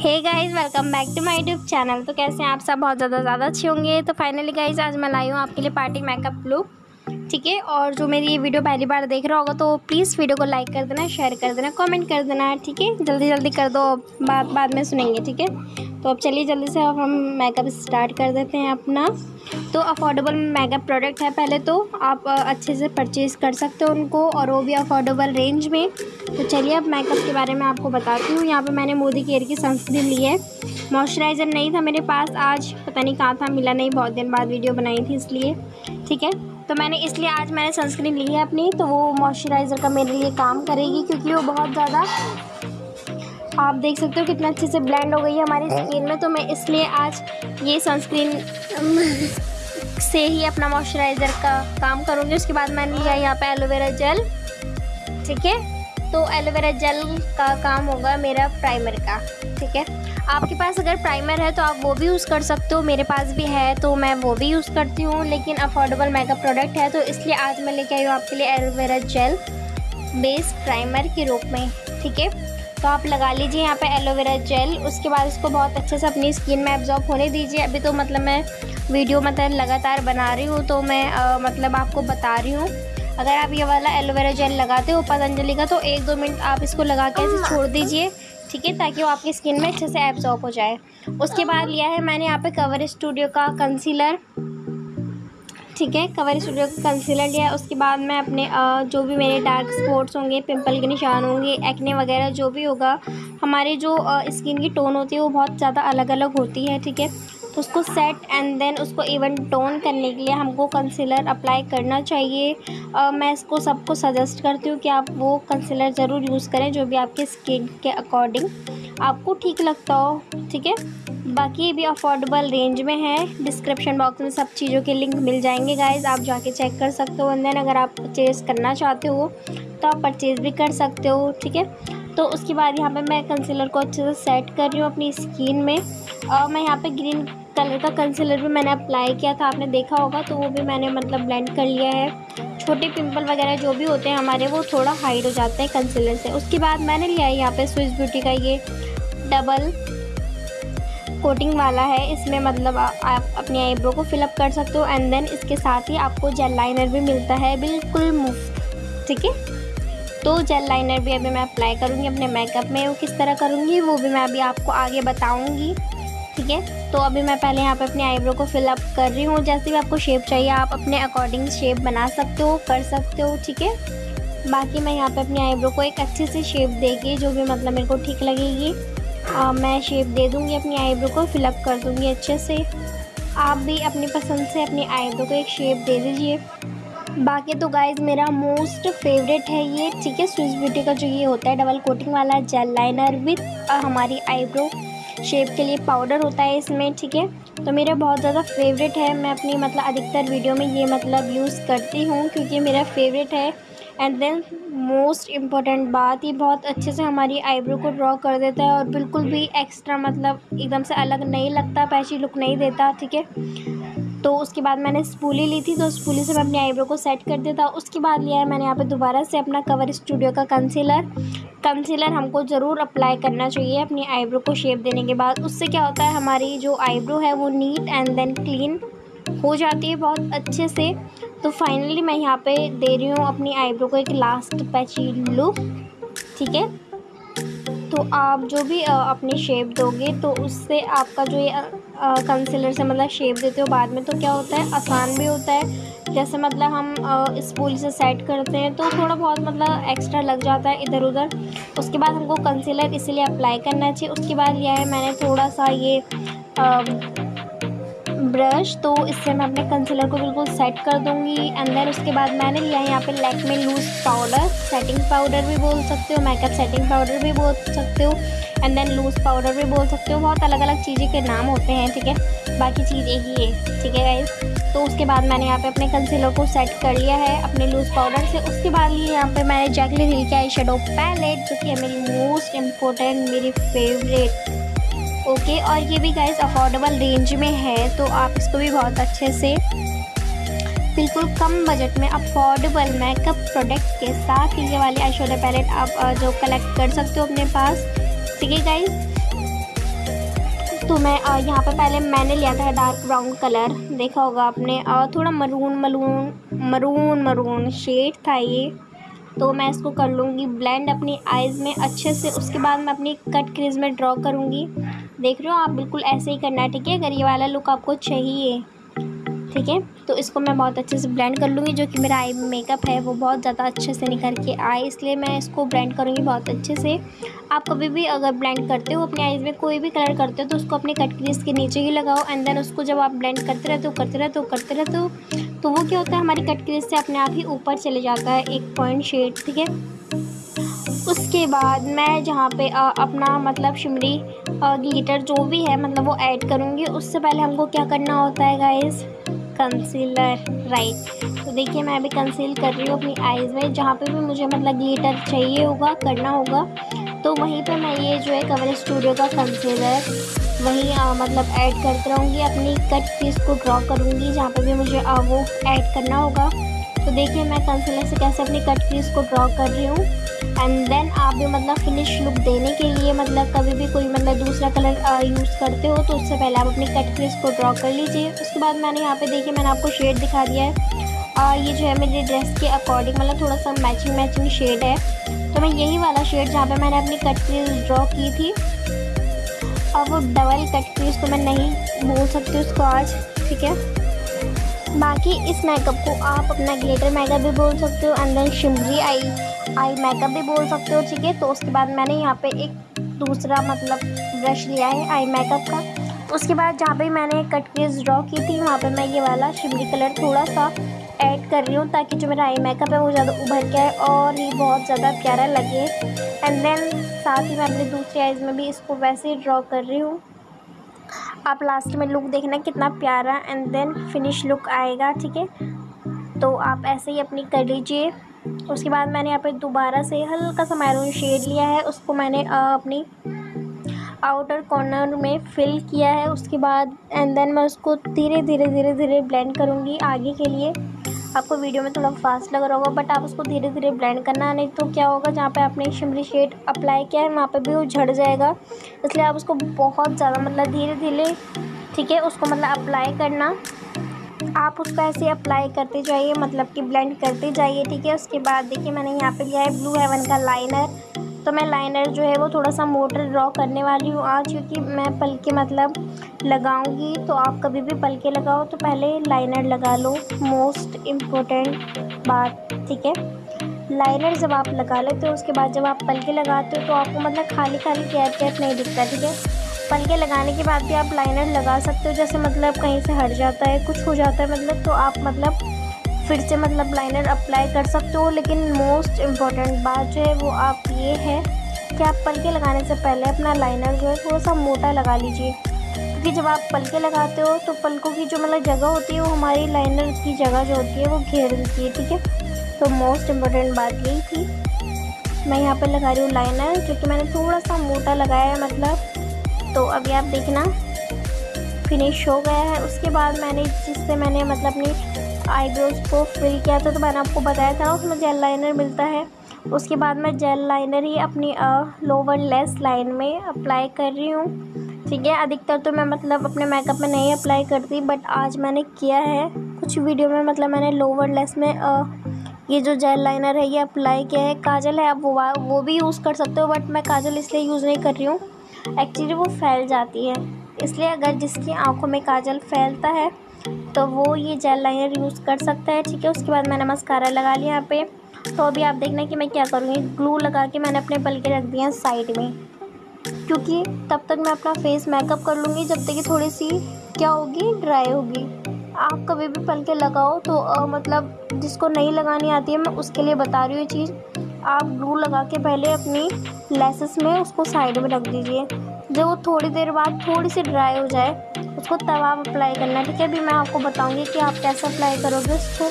Hey guys welcome back to my YouTube channel तो कैसे हैं आप सब? बहुत ज़्यादा ज़्यादा अच्छे होंगे। तो फाइनली गाइस आज मैं लाई हूँ आपके लिए पार्टी मेकअप लुक ठीक है? और जो मेरी ये वीडियो पहली बार देख रहा होगा तो प्लीज़ वीडियो को लाइक कर देना शेयर कर देना कमेंट कर देना, ठीक है? जल्दी जल्दी कर दो बात बाद में सुनेंगे, ठीक है? तो अब चलिए जल्दी से अब हम मेकअप स्टार्ट कर देते हैं अपना। तो अफोर्डेबल मेकअप प्रोडक्ट है पहले तो आप अच्छे से परचेज़ कर सकते हो उनको और वो भी अफोर्डेबल रेंज में। तो चलिए अब मेकअप के बारे में आपको बताती हूँ। यहाँ पे मैंने मोदी केयर की सनस्क्रीन ली है। मॉइस्चराइज़र नहीं था मेरे पास आज, पता नहीं कहाँ था, मिला नहीं, बहुत दिन बाद वीडियो बनाई थी इसलिए। ठीक है? तो मैंने, इसलिए आज मैंने सनस्क्रीन ली है अपनी तो वो मॉइस्चराइज़र का मेरे लिए काम करेगी क्योंकि वो बहुत ज़्यादा आप देख सकते हो कितना अच्छे से ब्लेंड हो गई है हमारी स्किन में। तो मैं इसलिए आज ये सनस्क्रीन से ही अपना मॉइस्चराइज़र का काम करूँगी। उसके बाद मैंने लिया यहाँ पे एलोवेरा जेल ठीक है? तो एलोवेरा जेल का काम होगा मेरा प्राइमर का ठीक है? आपके पास अगर प्राइमर है तो आप वो भी यूज़ कर सकते हो। मेरे पास भी है तो मैं वो भी यूज़ करती हूँ लेकिन अफोर्डेबल मेकअप प्रोडक्ट है। तो इसलिए आज मैं लेके आई हूँ आपके लिए एलोवेरा जेल बेस प्राइमर के रूप में ठीक है? तो आप लगा लीजिए यहाँ पे एलोवेरा जेल उसके बाद इसको बहुत अच्छे से अपनी स्किन में एब्जॉर्ब होने दीजिए। अभी तो मतलब मैं वीडियो मतलब लगातार बना रही हूँ तो मैं आ, मतलब आपको बता रही हूँ। अगर आप ये वाला एलोवेरा जेल लगाते हो पतंजलि का तो एक दो मिनट आप इसको लगा के छोड़ दीजिए ठीक है ताकि वो आपकी स्किन में अच्छे से एब्जॉर्ब हो जाए। उसके बाद लिया है मैंने यहाँ पे कवर स्टूडियो का कंसीलर ठीक है कवर स्टूडियो का कंसीलर लिया उसके बाद मैं अपने जो भी मेरे डार्क स्पॉट्स होंगे पिंपल के निशान होंगे एक्ने वगैरह जो भी होगा हमारे जो स्किन की टोन होती है वो बहुत ज़्यादा अलग अलग होती है ठीक है? तो उसको सेट एंड देन उसको इवन टोन करने के लिए हमको कंसीलर अप्लाई करना चाहिए। आ, मैं इसको सबको सजेस्ट करती हूँ कि आप वो कंसीलर ज़रूर यूज़ करें जो भी आपके स्किन के अकॉर्डिंग आपको ठीक लगता हो ठीक है? बाकी ये भी अफोर्डेबल रेंज में है। डिस्क्रिप्शन बॉक्स में सब चीज़ों के लिंक मिल जाएँगे गाइज़ आप जाके चेक कर सकते हो। एंड देन अगर आप परचेज़ करना चाहते हो तो आप परचेज़ भी कर सकते हो, ठीक है? तो उसके बाद यहाँ पे मैं कंसीलर को अच्छे से सेट कर रही हूँ अपनी स्किन में। और मैं यहाँ पे ग्रीन कलर का कंसीलर भी मैंने अप्लाई किया था। आपने देखा होगा तो वो भी मैंने मतलब ब्लेंड कर लिया है। छोटे पिंपल वगैरह जो भी होते हैं हमारे, वो थोड़ा हाइड हो जाते हैं कंसीलर से। उसके बाद मैंने लिया है यहाँ पे स्विच ब्यूटी का ये डबल कोटिंग वाला है, इसमें मतलब आप अपनी आईब्रो को फिलअप कर सकते हो एंड देन इसके साथ ही आपको जेल लाइनर भी मिलता है, बिल्कुल मुफ़्त, ठीक है? तो जेल लाइनर भी अभी मैं अप्लाई करूँगी अपने मेकअप में, वो किस तरह करूँगी, वो भी मैं अभी आपको आगे बताऊँगी, ठीक है? तो अभी मैं पहले यहाँ पे अपने आईब्रो को फिलअप कर रही हूँ, जैसे भी आपको शेप चाहिए, आप अपने अकॉर्डिंग शेप बना सकते हो, कर सकते हो, ठीक है? बाकी मैं यहाँ पे अपनी आईब्रो को एक अच्छी सी शेप देगी जो भी मतलब मेरे को ठीक लगेगी आ, मैं शेप दे दूँगी अपनी आईब्रो को फिलअप कर दूँगी अच्छे से। आप भी अपनी पसंद से अपनी आईब्रो को एक शेप दे दीजिए। बाकी तो गाइज़ मेरा मोस्ट फेवरेट है ये ठीक है? स्विस ब्यूटी का जो ये होता है डबल कोटिंग वाला जेल लाइनर विथ हमारी आईब्रो शेप के लिए पाउडर होता है इसमें ठीक है? तो मेरा बहुत ज़्यादा फेवरेट है। मैं अपनी मतलब अधिकतर वीडियो में ये मतलब यूज़ करती हूँ क्योंकि मेरा फेवरेट है। एंड देन मोस्ट इंपॉर्टेंट बात, ये बहुत अच्छे से हमारी आईब्रो को ड्रॉ कर देता है और बिल्कुल भी एक्स्ट्रा मतलब एकदम से अलग नहीं लगता पैची लुक नहीं देता, ठीक है? तो उसके बाद मैंने स्पूली ली थी तो स्पूली से मैं अपनी आईब्रो को सेट कर था उसके बाद लिया है मैंने यहाँ पे दोबारा से अपना कवर स्टूडियो का कंसीलर कंसीलर हमको ज़रूर अप्लाई करना चाहिए अपनी आईब्रो को शेप देने के बाद। उससे क्या होता है, हमारी जो आईब्रो है वो नीट एंड देन क्लीन हो जाती है बहुत अच्छे से। तो फाइनली मैं यहाँ पे दे रही हूँ अपनी आईब्रो को एक लास्ट पैची लुक ठीक है? तो आप जो भी अपनी शेप दोगे तो उससे आपका जो ये कंसीलर से मतलब शेप देते हो बाद में तो क्या होता है? आसान भी होता है। जैसे मतलब हम स्पूल से सेट करते हैं तो थोड़ा बहुत मतलब एक्स्ट्रा लग जाता है इधर उधर उसके बाद हमको कंसीलर इसीलिए अप्लाई करना चाहिए। उसके बाद लिया है मैंने थोड़ा सा ये आ, ब्रश तो इससे मैं अपने कंसीलर को बिल्कुल सेट कर दूँगी। एंड देन उसके बाद मैंने लिया है यहाँ पे लैक में लूज़ पाउडर सेटिंग पाउडर भी बोल सकते हो मेकअप सेटिंग पाउडर भी बोल सकते हो एंड देन लूज़ पाउडर भी बोल सकते हो। बहुत अलग अलग चीज़ें के नाम होते हैं, ठीक है? बाकी चीज़ ही है, ठीक है गाइज़ तो उसके बाद मैंने यहाँ पे अपने कंसीलर को सेट कर लिया है, अपने लूज़ पाउडर से। उसके बाद लिए यहाँ पे मैंने जैकली हिल के आई शेडो पैलेट जो कि मेरी मोस्ट इम्पोर्टेंट मेरी फेवरेट ओके, और ये भी गाइस अफोर्डेबल रेंज में है तो आप इसको भी बहुत अच्छे से बिल्कुल कम बजट में अफोर्डेबल मेकअप प्रोडक्ट के साथ ये वाली आई पैलेट आप जो कलेक्ट कर सकते हो अपने पास। ठीक है गाइज़ तो मैं यहाँ पर पहले मैंने लिया था डार्क ब्राउन कलर देखा होगा आपने थोड़ा maroon maroon maroon maroon shade था ये। तो मैं इसको कर लूँगी ब्लेंड अपनी आइज़ में अच्छे से, उसके बाद मैं अपनी कट क्रीज में ड्रॉ करूँगी। देख रहे हो, आप बिल्कुल ऐसे ही करना है, ठीक है? अगर ये वाला लुक आपको चाहिए, ठीक है? तो इसको मैं बहुत अच्छे से ब्लेंड कर लूँगी, जो कि मेरा आई मेकअप है, वो बहुत ज़्यादा अच्छे से निकल के आए, इसलिए मैं इसको ब्लेंड करूँगी बहुत अच्छे से। आप कभी भी अगर ब्लेंड करते हो, अपने आईज़ में कोई भी कलर करते हो तो उसको अपने कट क्रीज के नीचे ही लगाओ एंड देन उसको जब आप ब्लेंड करते रहते हो, करते रहते हो, करते रहते हो तो वो क्या होता है, हमारी कट क्रीज से अपने आप ही ऊपर चले जाता है, एक पॉइंट शेड ठीक है? उसके बाद मैं जहाँ पे आ, अपना मतलब शिमरी ग्लिटर जो भी है मतलब वो ऐड करूँगी। उससे पहले हमको क्या करना होता है गाइज़ कंसीलर राइट तो देखिए मैं अभी कंसील कर रही हूँ अपनी आईज़ में। जहाँ पे भी मुझे मतलब ग्लिटर चाहिए होगा करना होगा तो वहीं पे मैं ये जो है कवर स्टूडियो का कंसीलर वहीं आ, मतलब ऐड करते रहूँगी। अपनी कट पीस को ड्रॉ करूँगी जहाँ पे भी मुझे आ, वो ऐड करना होगा। तो देखिए मैं कंसीलर से कैसे अपनी कट पीस को ड्रॉ कर रही हूँ। एंड देन आप भी मतलब फिनिश लुक देने के लिए मतलब कभी भी कोई मतलब दूसरा कलर यूज़ करते हो तो उससे पहले आप अपनी कट क्रीज को ड्रॉ कर लीजिए। उसके बाद मैंने यहाँ पे देखिए मैंने आपको शेड दिखा दिया है। और ये जो है मेरी ड्रेस के अकॉर्डिंग मतलब थोड़ा सा मैचिंग मैचिंग शेड है। तो मैं यही वाला शेड जहाँ पे मैंने अपनी कट क्रीज ड्रॉ की थी। और वो डबल कट क्रीज तो मैं नहीं बोल सकती उसको आज, ठीक है? बाकी इस मेकअप को आप अपना ग्लेटर मेकअप भी बोल सकते हो and then shimmery eye eye makeup भी बोल सकते हो, ठीक है? तो उसके बाद मैंने यहाँ पे एक दूसरा मतलब ब्रश लिया है आई मेकअप का। उसके बाद जहाँ पे मैंने कट क्रीज ड्रॉ की थी, वहाँ पे मैं ये वाला शिमरी कलर थोड़ा सा ऐड कर रही हूँ ताकि जो मेरा आई मेकअप है वो ज़्यादा उभर के आए और ये बहुत ज़्यादा प्यारा लगे। एंड देन साथ ही मैं अपनी दूसरी आइज़ में भी इसको वैसे ही ड्रॉ कर रही हूँ। आप लास्ट में लुक देखना कितना प्यारा एंड देन फिनिश लुक आएगा, ठीक है? तो आप ऐसे ही अपनी कर लीजिए। उसके बाद मैंने यहाँ पे दोबारा से हल्का सा मैरून शेड लिया है। उसको मैंने अपनी आउटर कॉर्नर में फिल किया है। उसके बाद एंड देन मैं उसको धीरे धीरे धीरे धीरे ब्लेंड करूँगी आगे के लिए। आपको वीडियो में थोड़ा फास्ट लग रहा होगा बट आप उसको धीरे धीरे ब्लेंड करना नहीं तो क्या होगा, जहाँ पे आपने शिमरी शेड अप्लाई किया है, वहाँ पे भी वो झड़ जाएगा। इसलिए आप उसको बहुत ज़्यादा मतलब धीरे धीरे ठीक है, उसको मतलब अप्लाई करना। आप उसको ऐसे अप्लाई करते जाइए मतलब कि ब्लेंड करते जाइए, ठीक है। उसके बाद देखिए, मैंने यहाँ पर लिया है ब्लू हेवन का लाइनर तो मैं लाइनर जो है वो थोड़ा सा मोटर ड्रॉ करने वाली हूँ आज, क्योंकि मैं पल के मतलब लगाऊँगी तो आप कभी भी पल के लगाओ तो पहले लाइनर लगा लो। मोस्ट इम्पोर्टेंट बात, ठीक है? लाइनर जब आप लगा लेते हो, उसके बाद जब आप पल के लगाते हो तो आपको मतलब खाली खाली कैप कैप नहीं दिखता, ठीक है? पल के लगाने के बाद भी आप लाइनर लगा सकते हो, जैसे मतलब कहीं से हट जाता है, कुछ हो जाता है मतलब तो आप मतलब फिर से मतलब लाइनर अप्लाई कर सकते हो, लेकिन मोस्ट इंपॉर्टेंट बात जो है वो आप ये है कि आप पलके लगाने से पहले अपना लाइनर जो है थोड़ा सा मोटा लगा लीजिए। क्योंकि जब आप पलके लगाते हो तो पलकों की जो मतलब जगह होती है, वो हमारी लाइनर की जगह जो होती है, वो घेर देती है, ठीक है? तो मोस्ट इंपॉर्टेंट बात यही थी। मैं यहाँ पर लगा रही हूँ लाइनर जो कि मैंने थोड़ा सा मोटा लगाया है मतलब। तो अभी आप देखना फिनिश हो गया है। उसके बाद मैंने जिससे मैंने मतलब अपनी आईब्रोज को फिल किया था तो मैंने आपको बताया था उसमें जेल लाइनर मिलता है। उसके बाद मैं जेल लाइनर ही अपनी लोवर लेस लाइन में अप्लाई कर रही हूँ। ठीक है अधिकतर तो मैं मतलब अपने मेकअप में नहीं अप्लाई करती बट आज मैंने किया है। कुछ वीडियो में मतलब मैंने लोअर लेस में आ, ये जो जेल लाइनर है ये अप्लाई किया है। काजल है आप वो वो भी यूज़ कर सकते हो बट मैं काजल इसलिए यूज़ नहीं कर रही हूँ। एक्चुअली वो फैल जाती है। इसलिए अगर जिसकी आँखों में काजल फैलता है तो वो ये जेल लाइनर यूज़ कर सकता है ठीक है? उसके बाद मैंने मस्कारा लगा लिया यहाँ पे। तो अभी आप देखना कि मैं क्या करूँगी। ग्लू लगा के मैंने अपने पल के रख दिए हैं साइड में। क्योंकि तब तक मैं अपना फेस मेकअप कर लूँगी जब तक कि थोड़ी सी क्या होगी? ड्राई होगी। आप कभी भी पल के लगाओ तो आ, मतलब जिसको नहीं लगानी आती है मैं उसके लिए बता रही हूँ चीज़। आप ग्लू लगा के पहले अपनी लेसेस में उसको साइड में रख दीजिए। वो थोड़ी देर बाद थोड़ी सी ड्राई हो जाए, उसको तवा अप्लाई करना, ठीक है? अभी मैं आपको बताऊँगी कि आप कैसे अप्लाई करोगे उसको।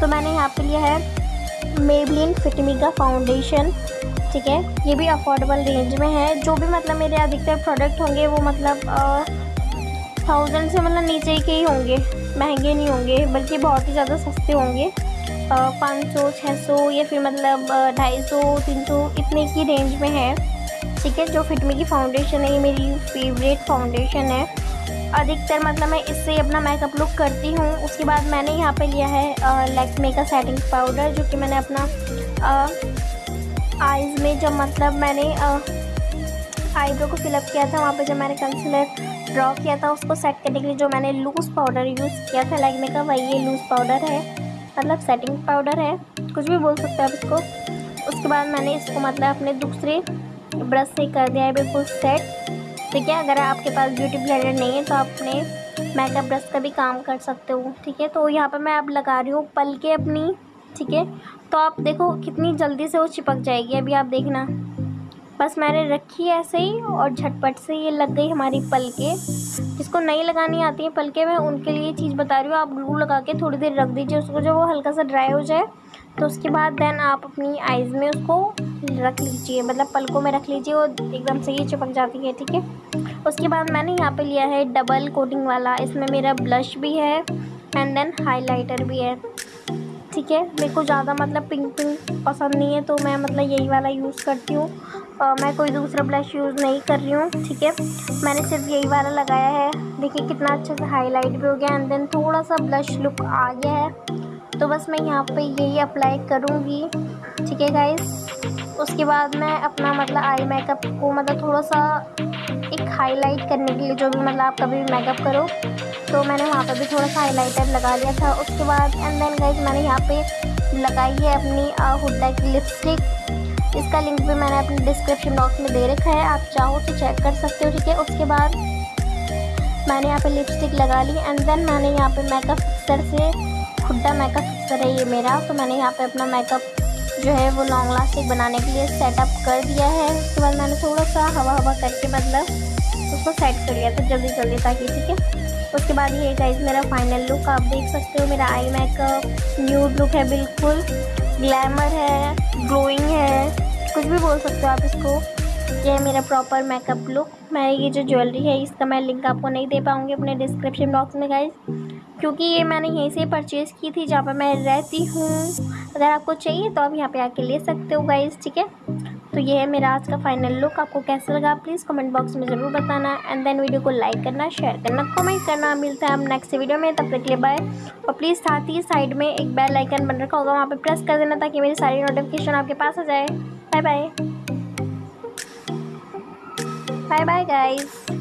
तो मैंने यहाँ पे लिया है मेबलिन फिटमी का फाउंडेशन ठीक है? ये भी अफोर्डेबल रेंज में है। जो भी मतलब मेरे अधिकतर प्रोडक्ट होंगे, वो मतलब थाउज़ेंड से मतलब नीचे के ही होंगे। महँगे नहीं होंगे, बल्कि बहुत ही ज़्यादा सस्ते होंगे। पाँच सौ छः सौ या फिर मतलब ढाई सौ, तीन सौ, इतने की रेंज में है। ठीक है, जो फिटमी की फाउंडेशन है, ये मेरी फेवरेट फाउंडेशन है। अधिकतर मतलब मैं इससे अपना मेकअप लुक करती हूँ। उसके बाद मैंने यहाँ पे लिया है लैक्मे का सेटिंग पाउडर जो कि मैंने अपना आईज़ में जब मतलब मैंने आईब्रो को फिलअप किया था, वहाँ पे जब मैंने कंसीलर ड्रॉ किया था, उसको सेट करने के लिए जो मैंने लूज़ पाउडर यूज़ किया था लैक्मे का वही ये लूज़ पाउडर है। मतलब सेटिंग पाउडर है, कुछ भी बोल सकते हैं आप इसको। उसके बाद मैंने इसको मतलब अपने दूसरे ब्रश से कर दिया है, बिल्कुल सेट ठीक है, अगर आपके पास ब्यूटी ब्लेंडर नहीं है तो आप अपने मेकअप ब्रश का भी काम कर सकते हो, ठीक है? तो यहाँ पर मैं अब लगा रही हूँ पल के अपनी, ठीक है? तो आप देखो कितनी जल्दी से वो चिपक जाएगी, अभी आप देखना। बस मैंने रखी ऐसे ही और झटपट से ये लग गई हमारी पलके। जिसको नहीं लगानी आती है पलके, मैं उनके लिए चीज़ बता रही हूँ, आप ग्लू लगा के थोड़ी देर रख दीजिए, उसको जब वो हल्का सा ड्राई हो जाए तो उसके बाद देन आप अपनी आइज़ में उसको रख लीजिए मतलब पलकों में रख लीजिए, वो एकदम से ही चिपक जाती है, ठीक है? उसके बाद मैंने यहाँ पे लिया है डबल कोटिंग वाला, इसमें मेरा ब्लश भी है एंड देन हाइलाइटर भी है, ठीक है? मेरे को ज़्यादा मतलब पिंक पिंक पसंद नहीं है तो मैं मतलब यही वाला यूज़ करती हूँ। मैं कोई दूसरा ब्लश यूज़ नहीं कर रही हूँ, ठीक है? मैंने सिर्फ़ यही वाला लगाया है। देखिए कितना अच्छे से हाईलाइट भी हो गया एंड देन थोड़ा सा ब्लश लुक आ गया है। तो बस मैं यहाँ पे यही अप्लाई करूँगी। ठीक है गाइस उसके बाद मैं अपना मतलब आई मेकअप को मतलब थोड़ा सा एक हाईलाइट करने के लिए जो भी मतलब आप कभी भी मेकअप करो तो मैंने वहाँ पर भी थोड़ा सा हाईलाइटर लगा लिया था। उसके बाद एंड देन गाइस मैंने यहाँ पे लगाई है अपनी हुडा की लिपस्टिक इसका लिंक भी मैंने अपने डिस्क्रिप्शन बॉक्स में दे रखा है, आप चाहो तो चेक कर सकते हो, ठीक है? उसके बाद मैंने यहाँ पे लिपस्टिक लगा ली एंड देन मैंने यहाँ पे मेकअप फिक्सर से खुड्डा मेकअप फिक्सर है ये मेरा तो मैंने यहाँ पे अपना मेकअप जो है वो लॉन्ग लास्टिक बनाने के लिए सेटअप कर दिया है। उसके बाद मैंने थोड़ा सा हवा हवा करके मतलब उसको सेट कर लिया था जल्दी जल्दी ताकि, ठीक है? उसके बाद ये गाइज़ मेरा फाइनल लुक आप देख सकते हो मेरा आई मेकअप न्यूड लुक है बिल्कुल। ग्लैमर है ग्लोइंग है, कुछ भी बोल सकते हो आप इसको। ये है मेरा प्रॉपर मेकअप लुक मैं ये जो ज्वेलरी है, इसका मैं लिंक आपको नहीं दे पाऊँगी अपने डिस्क्रिप्शन बॉक्स में गाइज़ क्योंकि ये मैंने यहीं से परचेज़ की थी, जहाँ पर मैं रहती हूँ। अगर आपको चाहिए तो आप यहाँ पे आके ले सकते हो गाइज़ ठीक है? तो ये है मेरा आज का फाइनल लुक आपको कैसा लगा प्लीज़ कमेंट बॉक्स में ज़रूर बताना। एंड देन वीडियो को लाइक करना शेयर करना कमेंट करना। मिलता है हम नेक्स्ट वीडियो में। तब तक लिए बाय और प्लीज़ साथ ही साइड में एक बेल आइकन बन रखा होगा, वहाँ पर प्रेस कर देना ताकि मेरी सारी नोटिफिकेशन आपके पास आ जाए। Bye bye bye bye guys